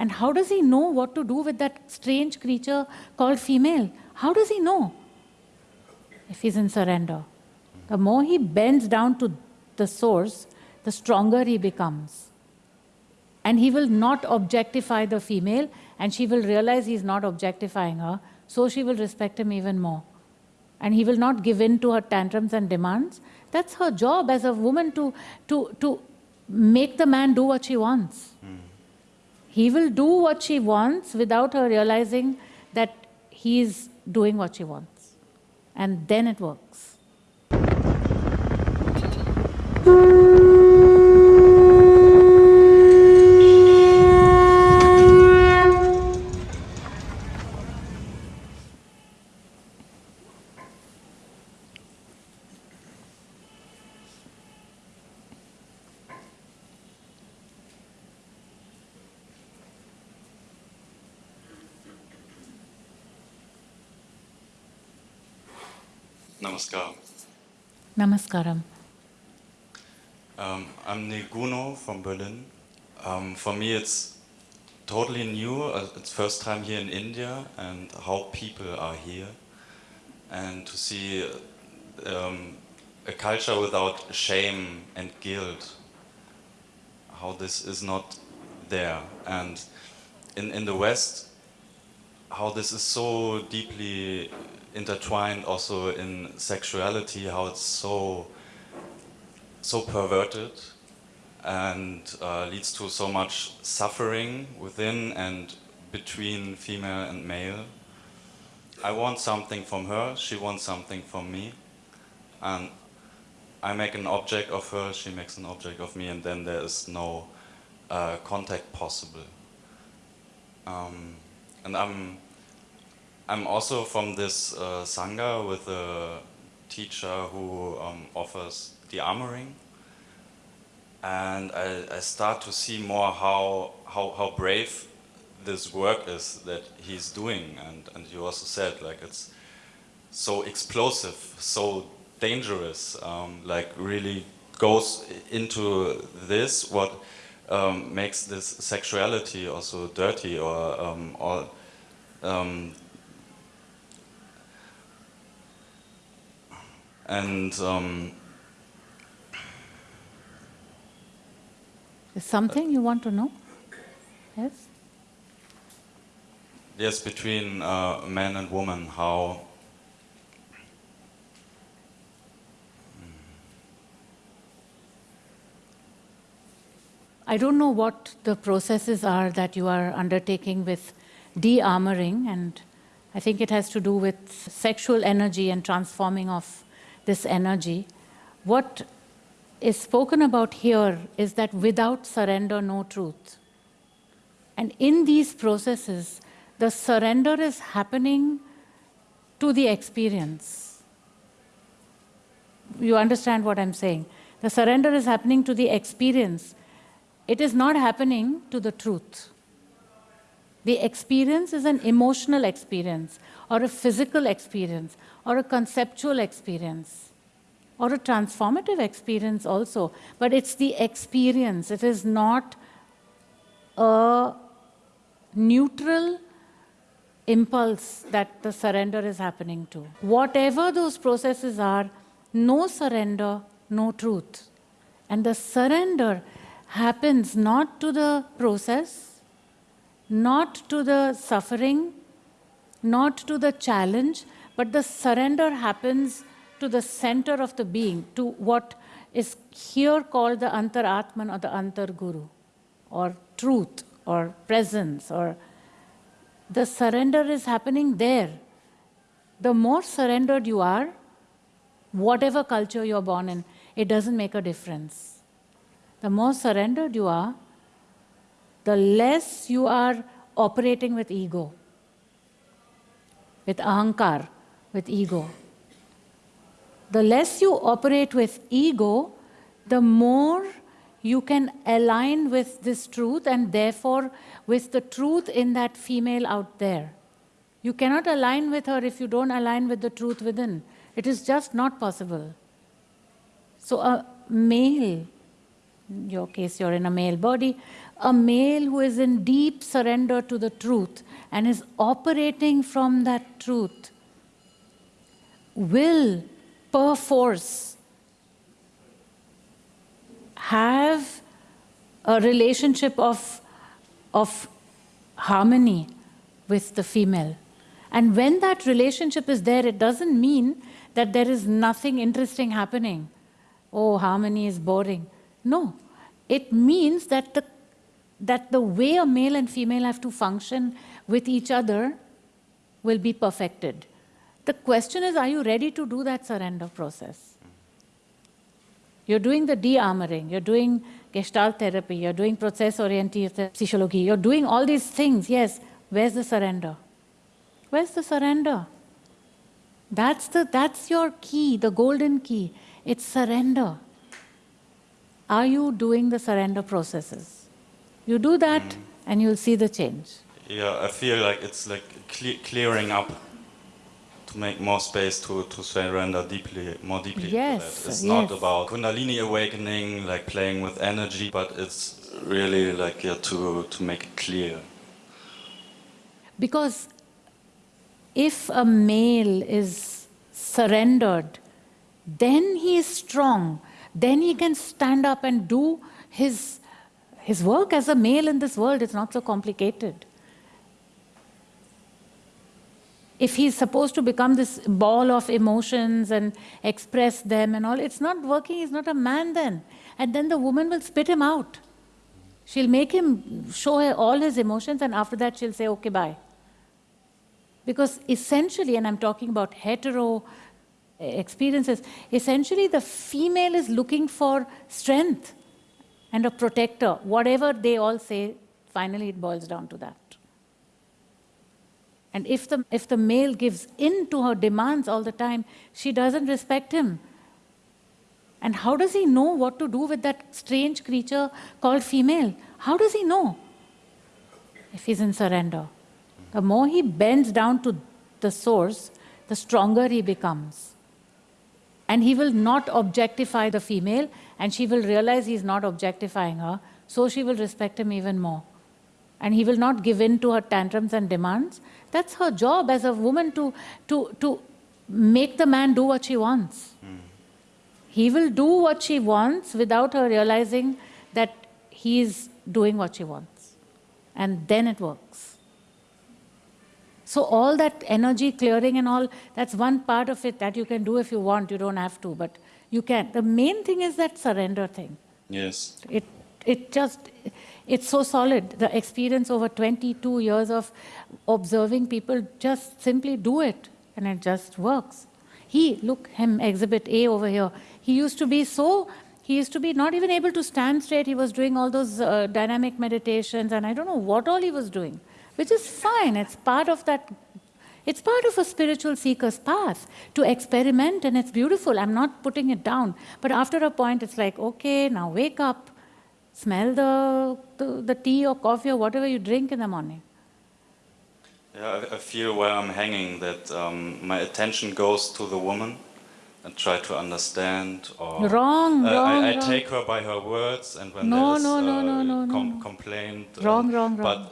And how does he know what to do with that strange creature called female? How does he know? If he's in surrender. The more he bends down to the source, the stronger he becomes. And he will not objectify the female, and she will realize he's not objectifying her, so she will respect him even more. And he will not give in to her tantrums and demands. That's her job as a woman to, to, to make the man do what she wants. Mm. He will do what she wants without her realizing that he is doing what she wants. And then it works. Namaskar. Namaskaram. Um, I'm Neguno from Berlin. Um, for me, it's totally new. Uh, it's first time here in India and how people are here. And to see um, a culture without shame and guilt. How this is not there. And in, in the West, how this is so deeply intertwined also in sexuality, how it's so so perverted and uh, leads to so much suffering within and between female and male. I want something from her, she wants something from me, and I make an object of her, she makes an object of me, and then there is no uh, contact possible. Um, and I'm I'm also from this uh, sangha with a teacher who um, offers de-armoring. And I, I, start to see more how, how, how brave this work is that he's doing. And, and you also said, like, it's so explosive, so dangerous, um, like really goes into this, what um, makes this sexuality also dirty or, um, or um, and um, is something you want to know? Yes. Yes, between uh, man and woman, how. I don't know what the processes are that you are undertaking with de-armoring and I think it has to do with sexual energy and transforming of this energy. What is spoken about here is that without surrender, no truth. And in these processes, the surrender is happening to the experience. You understand what I'm saying? The surrender is happening to the experience. It is not happening to the truth. The experience is an emotional experience, or a physical experience, or a conceptual experience or a transformative experience also. But it's the experience. It is not a neutral impulse that the surrender is happening to. Whatever those processes are, no surrender, no truth. And the surrender happens not to the process, not to the suffering, not to the challenge, but the surrender happens to the center of the being, to what is here called the Antaratman or the Antarguru, or truth, or presence, or the surrender is happening there. The more surrendered you are, whatever culture you're born in, it doesn't make a difference. The more surrendered you are, the less you are operating with ego, with ahankar, with ego. The less you operate with ego, the more you can align with this truth and therefore with the truth in that female out there. You cannot align with her if you don't align with the truth within. It is just not possible. So a male, in your case you're in a male body, a male who is in deep surrender to the truth and is operating from that truth will perforce have a relationship of, of harmony with the female. And when that relationship is there, it doesn't mean that there is nothing interesting happening. Oh, harmony is boring. No, it means that the, that the way a male and female have to function with each other will be perfected. The question is, are you ready to do that surrender process? You're doing the de-armoring, you're doing gestalt therapy, you're doing process-oriented psychology, you're doing all these things, yes. Where's the surrender? Where's the surrender? That's, the, that's your key, the golden key. It's surrender. Are you doing the surrender processes? You do that mm. and you'll see the change. Yeah, I feel like it's like cle clearing up to make more space to, to surrender deeply, more deeply yes, It's yes. not about Kundalini awakening, like playing with energy, but it's really like yeah, to, to make it clear. Because if a male is surrendered, then he is strong. Then he can stand up and do his, his work as a male in this world. It's not so complicated. If he's supposed to become this ball of emotions and express them and all, it's not working, he's not a man then. And then the woman will spit him out. She'll make him show her all his emotions and after that she'll say, okay, bye. Because essentially, and I'm talking about hetero eh, experiences, essentially the female is looking for strength and a protector. Whatever they all say, finally it boils down to that. And if the, if the male gives in to her demands all the time, she doesn't respect him. And how does he know what to do with that strange creature called female? How does he know? If he's in surrender. The more he bends down to the source, the stronger he becomes. And he will not objectify the female, and she will realize he's not objectifying her, so she will respect him even more and he will not give in to her tantrums and demands. That's her job as a woman to, to, to make the man do what she wants. Mm. He will do what she wants without her realizing that he is doing what she wants. And then it works. So all that energy clearing and all, that's one part of it that you can do if you want. You don't have to, but you can. The main thing is that surrender thing. Yes. It, it just, it's so solid. The experience over 22 years of observing people just simply do it and it just works. He, look him, exhibit A over here. He used to be so, he used to be not even able to stand straight. He was doing all those uh, dynamic meditations and I don't know what all he was doing, which is fine. It's part of that it's part of a spiritual seeker's path to experiment and it's beautiful. I'm not putting it down. But after a point, it's like, okay, now wake up smell the, the, the, tea or coffee or whatever you drink in the morning. Yeah, I, I feel where I'm hanging that um, my attention goes to the woman and try to understand or wrong, uh, wrong, I, I wrong. take her by her words and when no, there's no, uh, no, no, no, com complaint wrong, um, wrong, but wrong.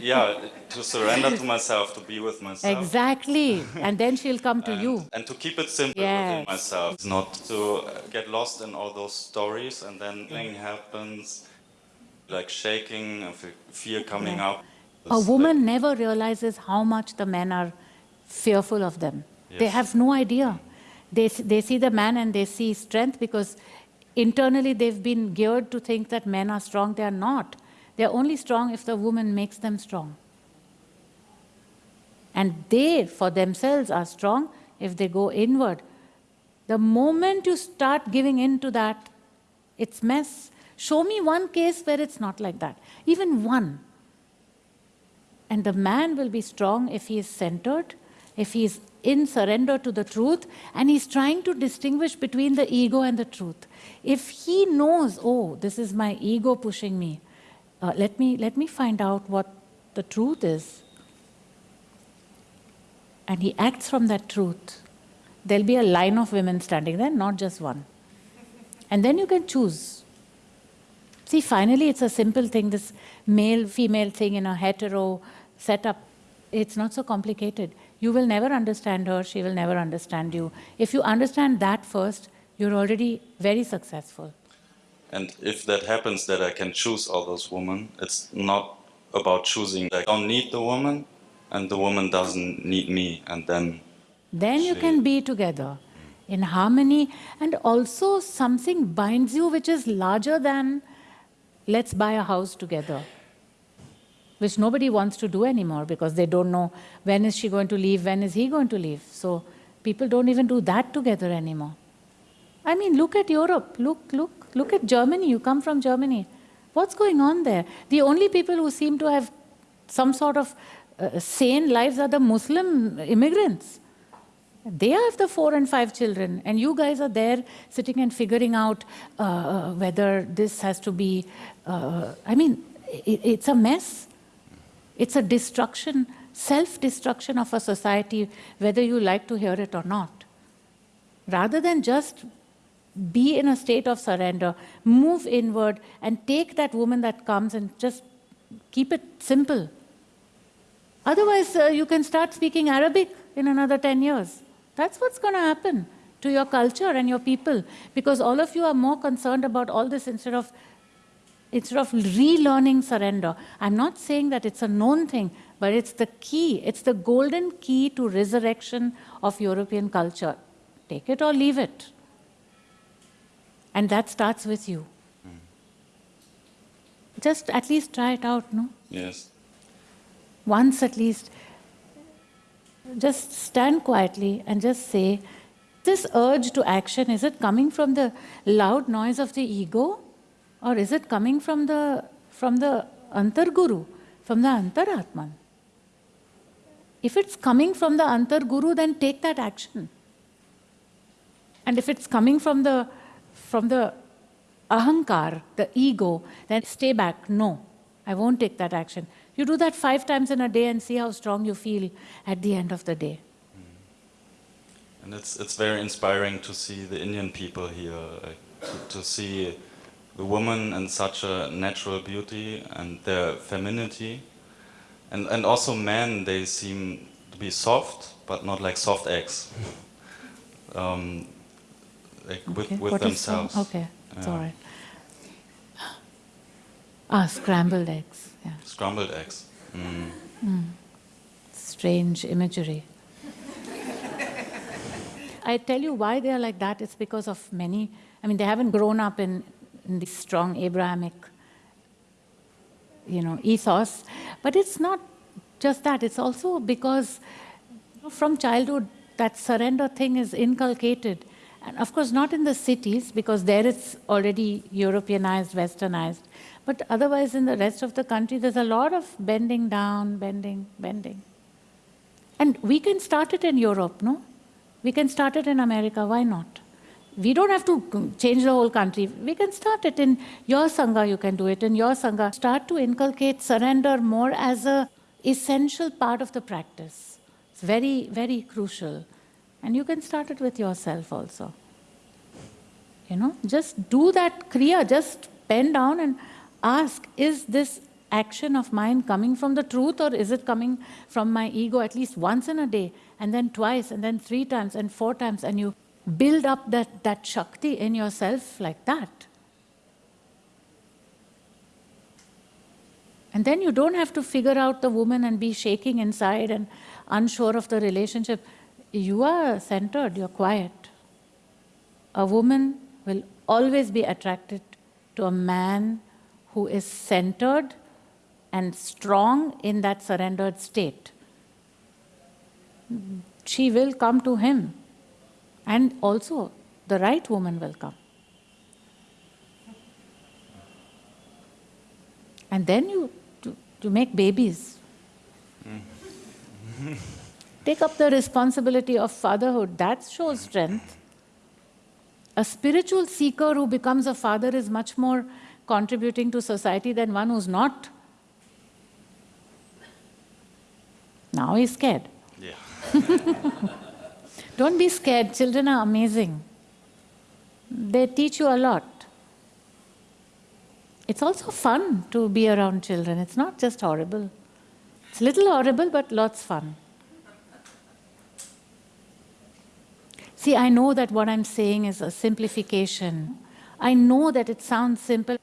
Yeah, to surrender to myself, to be with myself. Exactly, and then she'll come to and, you. And to keep it simple yes. within myself, not to get lost in all those stories and then thing happens, like shaking, fear coming yeah. up. A woman like never realizes how much the men are fearful of them. Yes. They have no idea. Mm. They, they see the man and they see strength because internally they've been geared to think that men are strong. They are not. They're only strong if the woman makes them strong. And they, for themselves, are strong if they go inward. The moment you start giving in to that, it's mess. Show me one case where it's not like that, even one. And the man will be strong if he is centered, if he is in surrender to the truth, and he's trying to distinguish between the ego and the truth. If he knows, oh, this is my ego pushing me, uh, let, me, let me find out what the truth is. And he acts from that truth. There'll be a line of women standing there, not just one. And then you can choose See, finally, it's a simple thing, this male female thing in a hetero setup. It's not so complicated. You will never understand her, she will never understand you. If you understand that first, you're already very successful. And if that happens, that I can choose all those women, it's not about choosing. I don't need the woman, and the woman doesn't need me, and then. Then you can be together in harmony, and also something binds you which is larger than let's buy a house together, which nobody wants to do anymore because they don't know when is she going to leave, when is he going to leave. So people don't even do that together anymore. I mean, look at Europe. Look, look, look at Germany. You come from Germany. What's going on there? The only people who seem to have some sort of uh, sane lives are the Muslim immigrants. They have the four and five children, and you guys are there sitting and figuring out uh, whether this has to be. Uh, I mean, it, it's a mess. It's a destruction, self destruction of a society, whether you like to hear it or not. Rather than just be in a state of surrender, move inward, and take that woman that comes and just keep it simple. Otherwise, uh, you can start speaking Arabic in another 10 years. That's what's going to happen to your culture and your people because all of you are more concerned about all this instead of instead of relearning surrender. I'm not saying that it's a known thing, but it's the key. It's the golden key to resurrection of European culture. Take it or leave it. And that starts with you. Just at least try it out, no? Yes. once at least, just stand quietly and just say, this urge to action, is it coming from the loud noise of the ego? Or is it coming from the, from the Antarguru, from the Antaratman? If it's coming from the Antarguru, then take that action. And if it's coming from the, from the ahankar, the ego, then stay back. No, I won't take that action. You do that five times in a day and see how strong you feel at the end of the day. And it's, it's very inspiring to see the Indian people here, to, to see the woman in such a natural beauty and their femininity. And, and also men, they seem to be soft, but not like soft eggs. um, like with, Okay, with what themselves. okay, it's Yeah. all right. Ah, scrambled eggs. Yeah, Scrambled eggs. Mm. strange imagery. I tell you why they are like that. It's because of many. I mean, they haven't grown up in, in the strong Abrahamic, you know, ethos. But it's not just that. It's also because from childhood that surrender thing is inculcated, and of course not in the cities because there it's already Europeanized, Westernized. But otherwise, in the rest of the country, there's a lot of bending down, bending, bending. And we can start it in Europe, no? We can start it in America, why not? We don't have to change the whole country. We can start it in your Sangha, you can do it in your Sangha. Start to inculcate surrender more as a essential part of the practice. It's very, very crucial. And you can start it with yourself also. You know, just do that kriya, just bend down and ask, is this action of mine coming from the truth or is it coming from my ego at least once in a day and then twice and then three times and four times and you build up that, that shakti in yourself like that. And then you don't have to figure out the woman and be shaking inside and unsure of the relationship. You are centered, you're quiet. A woman will always be attracted to a man who is centered and strong in that surrendered state. She will come to him, and also the right woman will come. And then you to make babies. Mm. Take up the responsibility of fatherhood. That shows strength. A spiritual seeker who becomes a father is much more contributing to society than one who's not. Now he's scared. Yeah. Don't be scared, children are amazing. They teach you a lot. it's also fun to be around children. It's not just horrible. It's a little horrible, but lots fun. See, I know that what I'm saying is a simplification. I know that it sounds simple,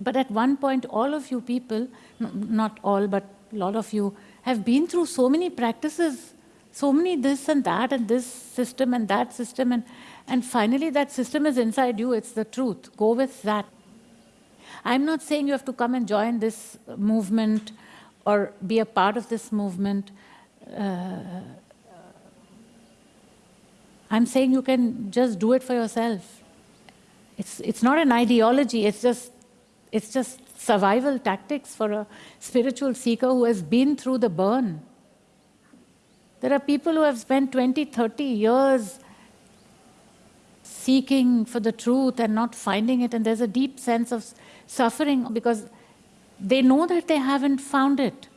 but at one point, all of you people, not all, but a lot of you, have been through so many practices, so many this and that, and this system and that system, and, and finally that system is inside you, it's the truth. Go with that. I'm not saying you have to come and join this movement or be a part of this movement. Uh, I'm saying you can just do it for yourself. It's, it's not an ideology, it's just, it's just survival tactics for a spiritual seeker who has been through the burn. There are people who have spent 20, 30 years seeking for the truth and not finding it, and there's a deep sense of suffering because they know that they haven't found it.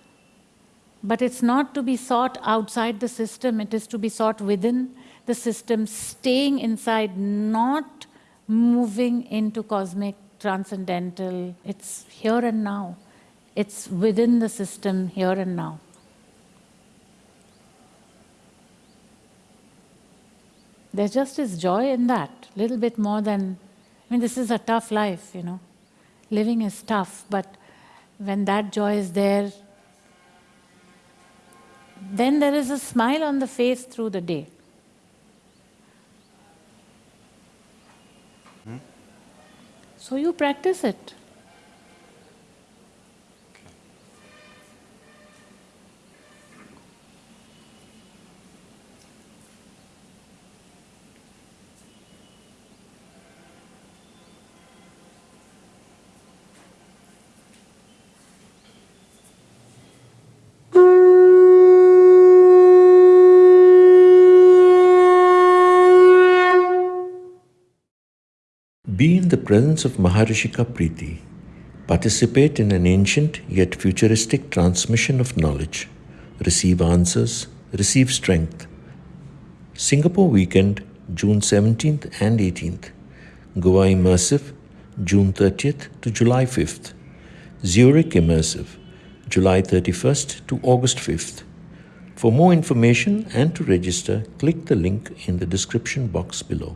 But it's not to be sought outside the system, it is to be sought within the system, staying inside, not moving into cosmic transcendental. It's here and now. It's within the system here and now. There just is joy in that, little bit more than, I mean, this is a tough life, you know. Living is tough, but when that joy is there, then there is a smile on the face through the day. So you practice it. Be in the presence of Maharishika Preeti. Participate in an ancient yet futuristic transmission of knowledge. Receive answers, receive strength. Singapore Weekend, June 17th and 18th. Goa Immersive, June 30th to July 5th. Zurich Immersive, July 31st to August 5th. For more information and to register, click the link in the description box below.